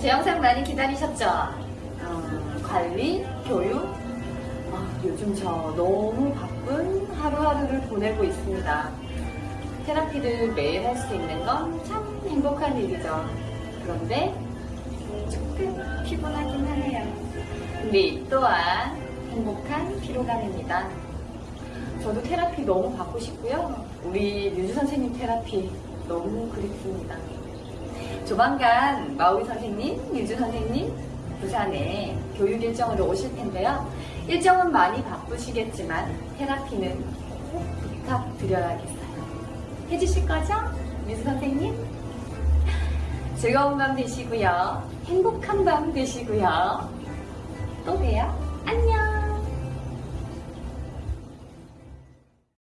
제 영상 많이 기다리셨죠? 어, 관리, 교육. 아, 요즘 저 너무 바쁜 하루하루를 보내고 있습니다. 테라피를 매일 할 수 있는 건 참 행복한 일이죠. 그런데 조금 피곤하긴 하네요. 근데 이 또한 행복한 피로감입니다. 저도 테라피 너무 받고 싶고요. 우리 류주 선생님 테라피 너무 그립습니다. 조만간 마우이 선생님, 류주 선생님 부산에 교육 일정으로 오실 텐데요. 일정은 많이 바쁘시겠지만 테라피는 꼭 부탁드려야겠어요. 해주실 거죠? 류주 선생님? 즐거운 밤 되시고요. 행복한 밤 되시고요.